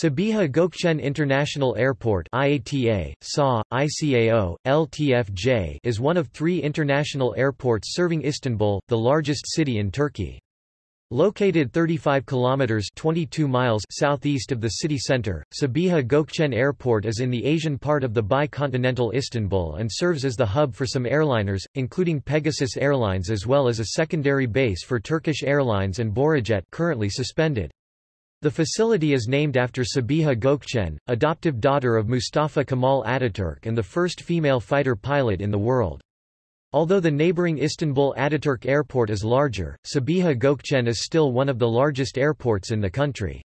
Sabiha Gökçen International Airport IATA, SA, ICAO, LTFJ is one of three international airports serving Istanbul, the largest city in Turkey. Located 35 kilometers 22 miles southeast of the city center, Sabiha Gökçen Airport is in the Asian part of the bicontinental Istanbul and serves as the hub for some airliners, including Pegasus Airlines as well as a secondary base for Turkish Airlines and Borajet currently suspended. The facility is named after Sabiha Gökçen, adoptive daughter of Mustafa Kemal Ataturk and the first female fighter pilot in the world. Although the neighboring Istanbul Ataturk Airport is larger, Sabiha Gökçen is still one of the largest airports in the country.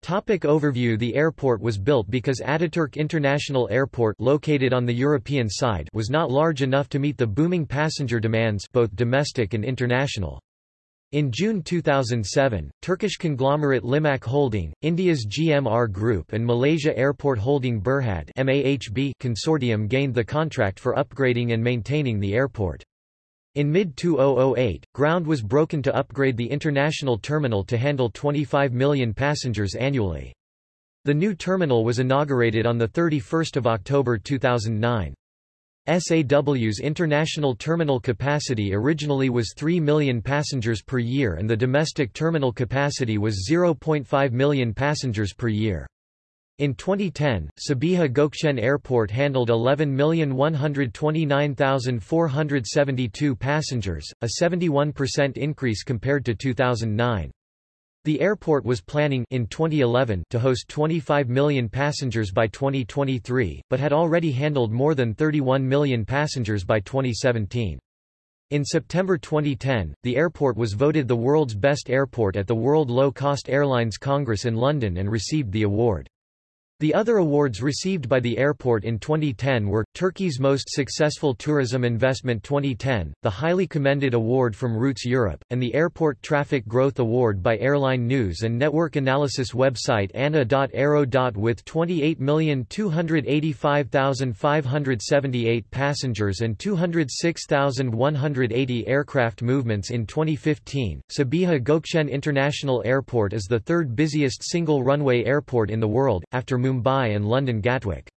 Topic overview The airport was built because Ataturk International Airport located on the European side was not large enough to meet the booming passenger demands both domestic and international. In June 2007, Turkish conglomerate Limak Holding, India's GMR Group and Malaysia Airport Holding Berhad MAHB consortium gained the contract for upgrading and maintaining the airport. In mid-2008, ground was broken to upgrade the international terminal to handle 25 million passengers annually. The new terminal was inaugurated on 31 October 2009. SAW's international terminal capacity originally was 3 million passengers per year and the domestic terminal capacity was 0.5 million passengers per year. In 2010, Sabiha Gökçen Airport handled 11,129,472 passengers, a 71% increase compared to 2009. The airport was planning in 2011 to host 25 million passengers by 2023, but had already handled more than 31 million passengers by 2017. In September 2010, the airport was voted the world's best airport at the World Low Cost Airlines Congress in London and received the award. The other awards received by the airport in 2010 were, Turkey's Most Successful Tourism Investment 2010, the highly commended award from Routes Europe, and the Airport Traffic Growth Award by Airline News and Network Analysis website ANA.aero. With 28,285,578 passengers and 206,180 aircraft movements in 2015, Sabiha Gökçen International Airport is the third busiest single-runway airport in the world, after Mumbai and London Gatwick.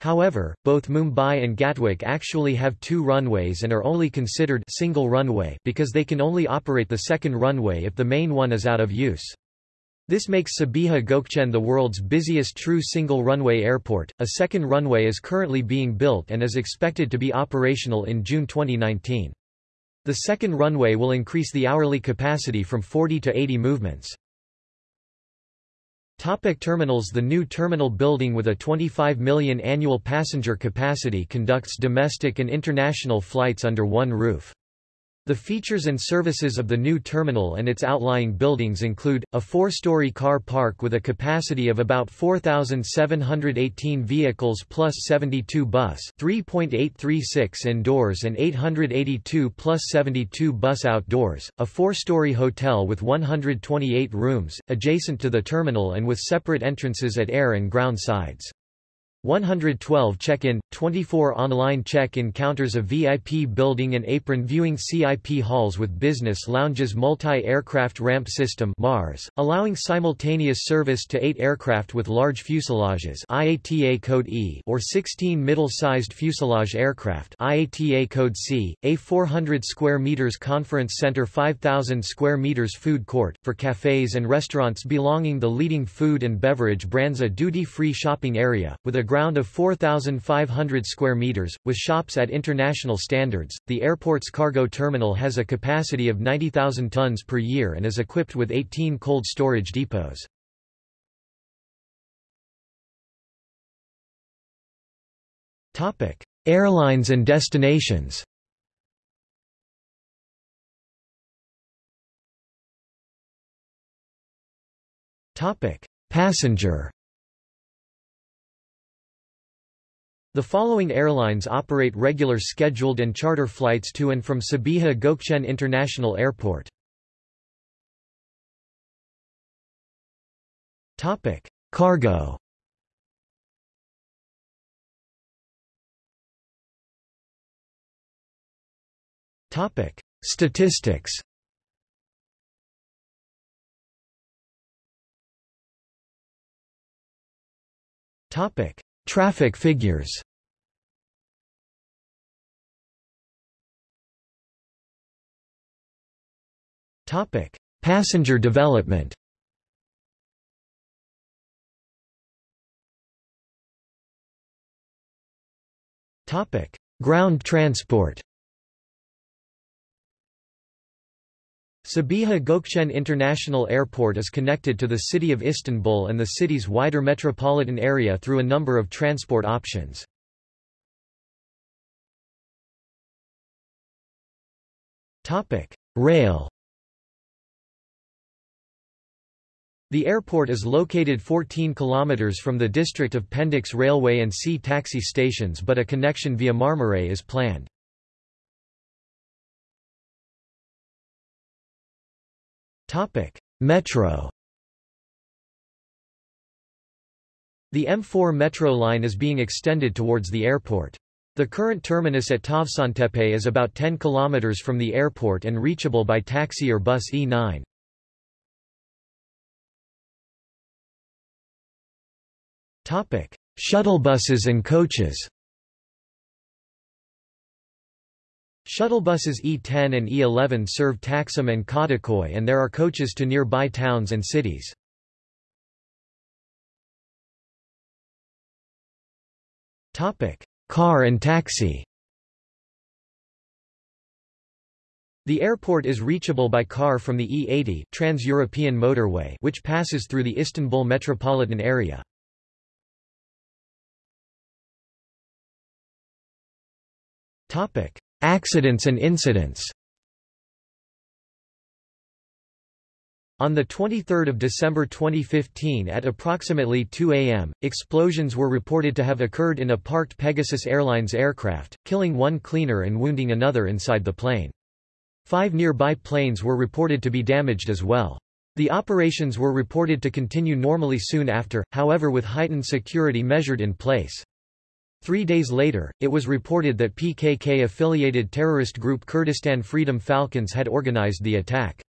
However, both Mumbai and Gatwick actually have two runways and are only considered single runway because they can only operate the second runway if the main one is out of use. This makes Sabiha Gökçen the world's busiest true single runway airport. A second runway is currently being built and is expected to be operational in June 2019. The second runway will increase the hourly capacity from 40 to 80 movements. Topic terminals The new terminal building with a 25 million annual passenger capacity conducts domestic and international flights under one roof. The features and services of the new terminal and its outlying buildings include, a four-story car park with a capacity of about 4,718 vehicles plus 72 bus 3.836 indoors and 882 plus 72 bus outdoors, a four-story hotel with 128 rooms, adjacent to the terminal and with separate entrances at air and ground sides. 112 check-in, 24 online check-in counters a VIP building and apron viewing CIP halls with business lounges multi-aircraft ramp system MARS, allowing simultaneous service to 8 aircraft with large fuselages IATA code E or 16 middle-sized fuselage aircraft IATA code C, a 400 square meters conference center 5000 square meters food court, for cafes and restaurants belonging the leading food and beverage brands a duty-free shopping area, with a ground of 4,500 square meters, with shops at international standards. The airport's cargo terminal has a capacity of 90,000 tons per year and is equipped with 18 cold storage depots. Topic: Airlines and destinations. Topic: Passenger The following airlines operate regular scheduled and charter flights to and from Sabiha Gökçen International Airport. Topic: Cargo. Topic: Statistics. Topic: Traffic figures. Topic: Passenger development. Topic: Ground transport. Sabiha Gökçen International Airport is connected to the city of Istanbul and the city's wider metropolitan area through a number of transport options. Rail The airport is located 14 kilometers from the district of Pendik's Railway and sea taxi stations but a connection via Marmaray is planned. Metro. The M4 metro line is being extended towards the airport. The current terminus at Tavşantepe is about 10 km from the airport and reachable by taxi or bus E9. Topic: Shuttlebuses and coaches. Shuttlebuses E10 and E11 serve Taksim and Kadıköy and there are coaches to nearby towns and cities. Car and taxi The airport is reachable by car from the E80 Trans-European motorway which passes through the Istanbul metropolitan area. Topic: Accidents and incidents On 23 December 2015 at approximately 2 am, explosions were reported to have occurred in a parked Pegasus Airlines aircraft, killing one cleaner and wounding another inside the plane. Five nearby planes were reported to be damaged as well. The operations were reported to continue normally soon after, however with heightened security measured in place. Three days later, it was reported that PKK-affiliated terrorist group Kurdistan Freedom Falcons had organized the attack.